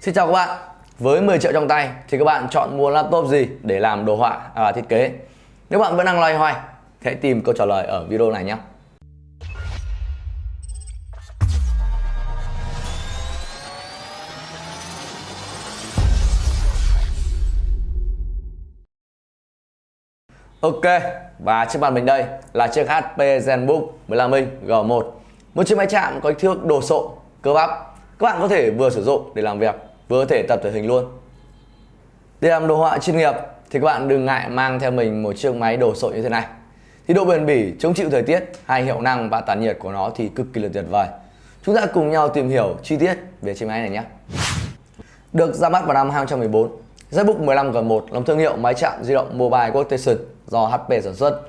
Xin chào các bạn. Với 10 triệu trong tay thì các bạn chọn mua laptop gì để làm đồ họa và thiết kế? Nếu bạn vẫn đang loay hoay thì hãy tìm câu trả lời ở video này nhé. Ok, và trước mặt mình đây là chiếc HP ZenBook 15 inch G1 Một chiếc máy chạm có kích thước đồ sộ, cơ bắp. Các bạn có thể vừa sử dụng để làm việc, vừa có thể tập thể hình luôn. Để làm đồ họa chuyên nghiệp thì các bạn đừng ngại mang theo mình một chiếc máy đồ sộ như thế này. Thì độ bền bỉ, chống chịu thời tiết hay hiệu năng và tản nhiệt của nó thì cực kỳ là tuyệt vời. Chúng ta cùng nhau tìm hiểu chi tiết về chiếc máy này nhé. Được ra mắt vào năm 2014 ZBook 15 G1 là thương hiệu máy chạm di động Mobile Workstation do HP sản xuất.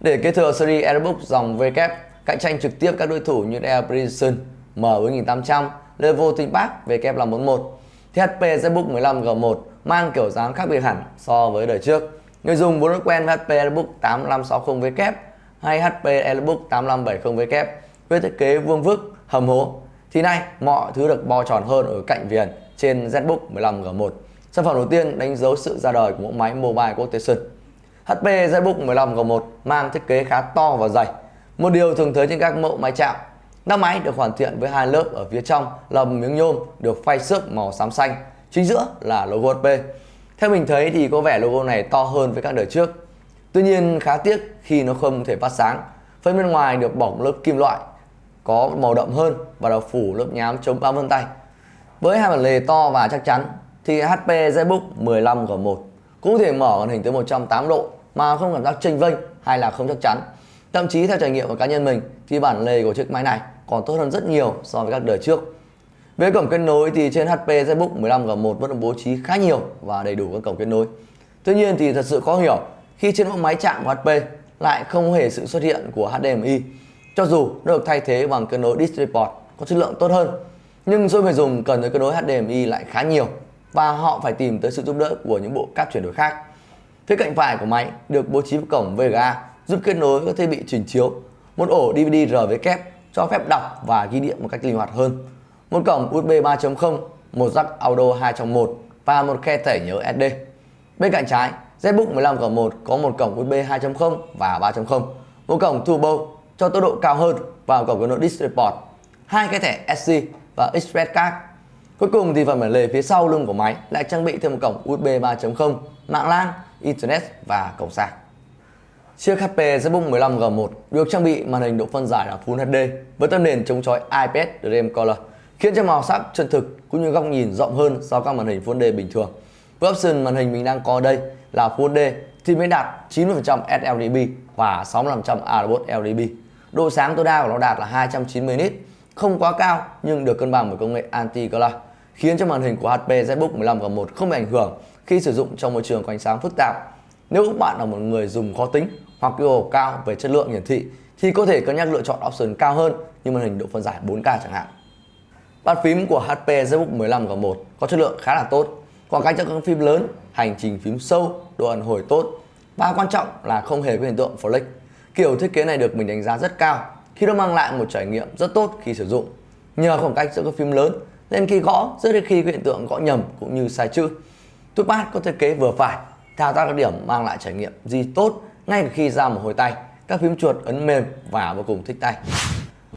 Để kế thừa series Airbook dòng V kép cạnh tranh trực tiếp các đối thủ như Air Precision M4800, level ThinkPad V kép 541 thì HP ZBook 15 G1 mang kiểu dáng khác biệt hẳn so với đời trước. Người dùng vốn đã quen với HP Elbook 8560 V kép hay HP Elbook 8570 V kép với thiết kế vuông vức, hầm hố thì nay mọi thứ được bo tròn hơn ở cạnh viền trên ZBook 15 G1. Sản phẩm đầu tiên đánh dấu sự ra đời của mẫu máy Mobile Workstation HP ZBook 15 G1 mang thiết kế khá to và dày. Một điều thường thấy trên các mẫu máy chạm. Nắp máy được hoàn thiện với hai lớp ở phía trong là một miếng nhôm được phay xước màu xám xanh, chính giữa là logo HP. Theo mình thấy thì có vẻ logo này to hơn với các đời trước. Tuy nhiên khá tiếc khi nó không thể phát sáng. Phần bên ngoài được bỏng lớp kim loại có màu đậm hơn và được phủ lớp nhám chống bám vân tay. Với hai bản lề to và chắc chắn thì HP ZBook 15 G1 cũng thể mở màn hình tới 180 độ mà không cảm giác chênh vênh hay là không chắc chắn. Thậm chí theo trải nghiệm của cá nhân mình thì bản lề của chiếc máy này còn tốt hơn rất nhiều so với các đời trước. Về cổng kết nối thì trên HP ZBook 15 G1 vẫn được bố trí khá nhiều và đầy đủ các cổng kết nối. Tuy nhiên thì thật sự khó hiểu khi trên mẫu máy chạm của HP lại không hề sự xuất hiện của HDMI. Cho dù nó được thay thế bằng kết nối DisplayPort có chất lượng tốt hơn, nhưng số người dùng cần tới kết nối HDMI lại khá nhiều và họ phải tìm tới sự giúp đỡ của những bộ cáp chuyển đổi khác. Phía cạnh phải của máy được bố trí một cổng VGA giúp kết nối các thiết bị trình chiếu, một ổ DVD RV kép cho phép đọc và ghi điện một cách linh hoạt hơn, một cổng USB 3.0, một jack audio 2 trong 1 và một khe thẻ nhớ SD. Bên cạnh trái, ZBook 15 G1 có một cổng USB 2.0 và 3.0, một cổng turbo cho tốc độ cao hơn và một cổng kết nối DisplayPort, hai cái thẻ SD và Express card Cuối cùng thì phần bản lề phía sau lưng của máy lại trang bị thêm một cổng USB 3.0, mạng LAN, Internet và cổng sạc. Chiếc HP ZBook 15 G1 được trang bị màn hình độ phân giải là Full HD với tấm nền chống chói IPS Dream Color, khiến cho màu sắc chân thực cũng như góc nhìn rộng hơn so với các màn hình Full HD bình thường. Với option màn hình mình đang có đây là Full HD thì mới đạt 90% sRGB và 65% ARBOT LDB. Độ sáng tối đa của nó đạt là 290 nit, không quá cao nhưng được cân bằng bởi công nghệ Anti-Color, khiến cho màn hình của HP ZBook 15 G1 không bị ảnh hưởng khi sử dụng trong môi trường có ánh sáng phức tạp. Nếu các bạn là một người dùng khó tính hoặc yêu cầu cao về chất lượng hiển thị thì có thể cân nhắc lựa chọn option cao hơn như màn hình độ phân giải 4K chẳng hạn. Bàn phím của HP ZBook 15 G1 có chất lượng khá là tốt, khoảng cách cho các phím lớn, hành trình phím sâu, độ ẩn hồi tốt và quan trọng là không hề có hiện tượng flick. Kiểu thiết kế này được mình đánh giá rất cao khi nó mang lại một trải nghiệm rất tốt khi sử dụng. Nhờ khoảng cách giữa các phím lớn nên khi gõ rất ít khi có hiện tượng gõ nhầm cũng như sai chữ Touchpad có thiết kế vừa phải thao tác các điểm mang lại trải nghiệm gì tốt ngay khi ra một hồi tay, các phím chuột ấn mềm và vô cùng thích tay.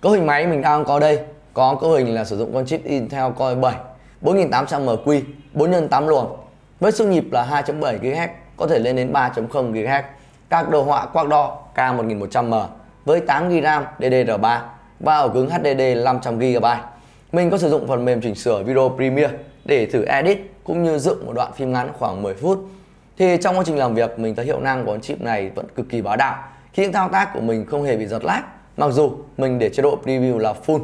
Cấu hình máy mình đang có đây, có cấu hình là sử dụng con chip Intel Core 7 4800MQ 4 x 8 luồng. Với sức nhịp là 2.7 GHz có thể lên đến 3.0 GHz các đồ họa quạt đo K1100M với 8GB RAM DDR3 và ổ cứng HDD 500GB mình có sử dụng phần mềm chỉnh sửa video Premiere để thử edit cũng như dựng một đoạn phim ngắn khoảng 10 phút. Thì trong quá trình làm việc mình thấy hiệu năng của con chip này vẫn cực kỳ bá đạo khi những thao tác của mình không hề bị giật lag mặc dù mình để chế độ preview là full.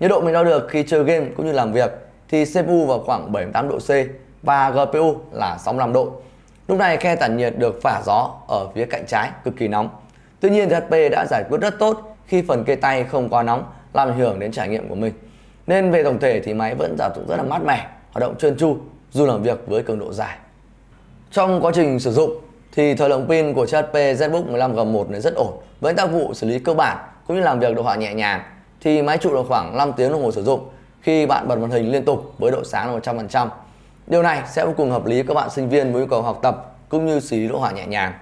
Nhiệt độ mình đo được khi chơi game cũng như làm việc thì CPU vào khoảng 78 độ C và GPU là 65 độ. Lúc này khe tản nhiệt được phả gió ở phía cạnh trái cực kỳ nóng. Tuy nhiên HP đã giải quyết rất tốt khi phần kê tay không quá nóng làm ảnh hưởng đến trải nghiệm của mình. Nên về tổng thể thì máy vẫn giả dụng rất là mát mẻ, hoạt động trơn tru dù làm việc với cường độ dài. Trong quá trình sử dụng thì thời lượng pin của chiếc HP ZBook 15 G1 này rất ổn với tác vụ xử lý cơ bản cũng như làm việc đồ họa nhẹ nhàng thì máy trụ được khoảng 5 tiếng đồng hồ sử dụng khi bạn bật màn hình liên tục với độ sáng là 100%. Điều này sẽ vô cùng hợp lý các bạn sinh viên với nhu cầu học tập cũng như xử lý đồ họa nhẹ nhàng.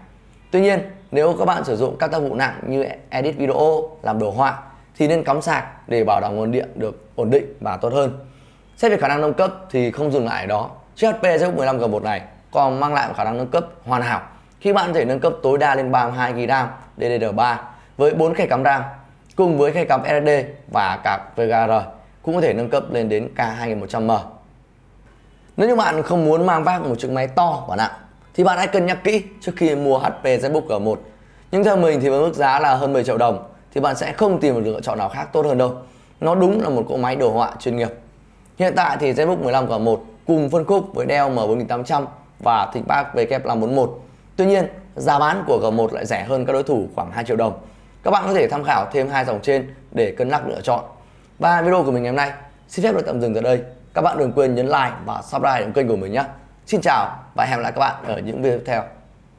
Tuy nhiên, nếu các bạn sử dụng các tác vụ nặng như edit video, làm đồ họa thì nên cắm sạc để bảo đảm nguồn điện được ổn định và tốt hơn. Xét về khả năng nâng cấp thì không dừng lại ở đó. Chiếc HP ZBook 15G1 này còn mang lại một khả năng nâng cấp hoàn hảo khi bạn có thể nâng cấp tối đa lên 32GB RAM DDR3 với 4 khe cắm RAM cùng với khe cắm SSD và cả VGR cũng có thể nâng cấp lên đến K2100M. Nếu như bạn không muốn mang vác một chiếc máy to và nặng thì bạn hãy cân nhắc kỹ trước khi mua HP ZBook G1. Nhưng theo mình thì với mức giá là hơn 10 triệu đồng, thì bạn sẽ không tìm được lựa chọn nào khác tốt hơn đâu. Nó đúng là một cỗ máy đồ họa chuyên nghiệp. Hiện tại thì ZBook 15 G1 cùng phân khúc với Dell M4800 và ThinkPad WF541. Tuy nhiên, giá bán của G1 lại rẻ hơn các đối thủ khoảng 2 triệu đồng. Các bạn có thể tham khảo thêm hai dòng trên để cân nhắc lựa chọn. Và video của mình ngày hôm nay xin phép được tạm dừng tại đây. Các bạn đừng quên nhấn like và subscribe đến kênh của mình nhé. Xin chào và hẹn gặp lại các bạn ở những video tiếp theo.